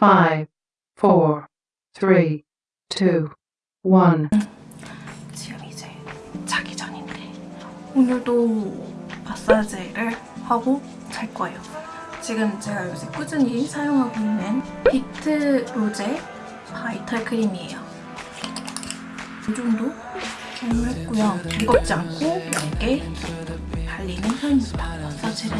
five, four, three, two, one. 지금 이제 자기 전인데 오늘도 마사지를 하고 잘 거예요. 지금 제가 요새 꾸준히 사용하고 있는 비트 로제 바이탈 크림이에요. 이 정도 사용했고요. 무겁지 않고 얇게 발리는 편입니다. 마사지를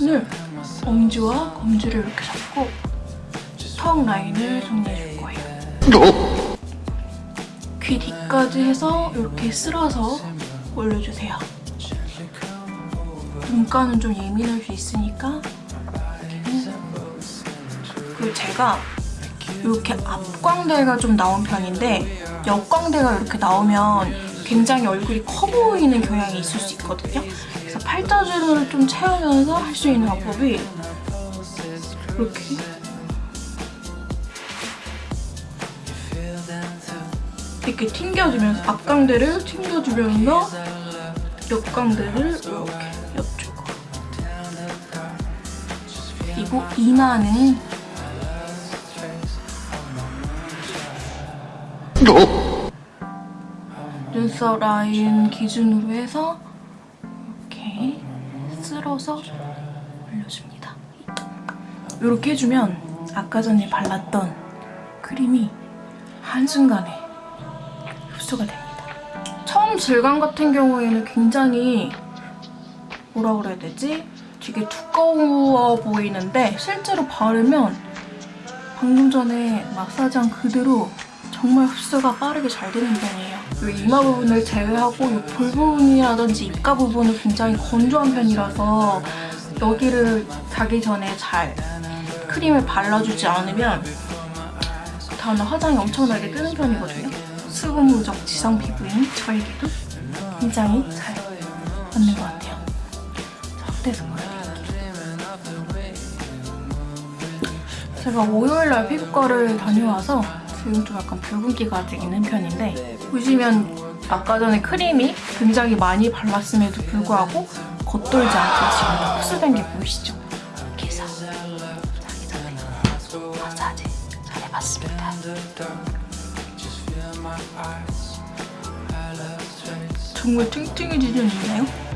오늘 엄지와 검지를 이렇게 잡고 턱 라인을 정리해줄 거예요. 귀 뒤까지 해서 이렇게 쓸어서 올려주세요. 눈가는 좀 예민할 수 있으니까. 그리고 제가 이렇게 앞광대가 좀 나온 편인데 옆광대가 이렇게 나오면 굉장히 얼굴이 커 보이는 경향이 있을 수 있거든요. 그래서 팔자주름을 좀 채우면서 할 수 있는 방법이 이렇게? 이렇게 튕겨주면서 앞광대를 튕겨주면서 옆광대를 이렇게 옆주고. 그리고 이마는 눈썹 라인 기준으로 해서 쓸어서 올려줍니다. 이렇게 해주면 아까 전에 발랐던 크림이 한순간에 흡수가 됩니다. 처음 질감 같은 경우에는 굉장히 뭐라 그래야 되지? 되게 두꺼워 보이는데 실제로 바르면 방금 전에 마사지한 그대로 정말 흡수가 빠르게 잘 되는 편이에요. 이 이마 부분을 제외하고 이 볼 부분이라든지 입가 부분은 굉장히 건조한 편이라서 여기를 자기 전에 잘 크림을 발라주지 않으면 그 다음날 화장이 엄청나게 뜨는 편이거든요. 수분 부족 지성 피부인 저에게도 굉장히 잘 맞는 것 같아요. 확대해서 보여드릴게요. 제가 월요일날 피부과를 다녀와서 지금 좀 약간 붉은기가 있는 편인데 보시면 아까 전에 크림이 굉장히 많이 발랐음에도 불구하고 겉돌지 않고 지금 흡수된 게 보이시죠? 이렇게 해서 자기 전에 마사지 잘 해봤습니다. 정말 탱탱해지지 않나요?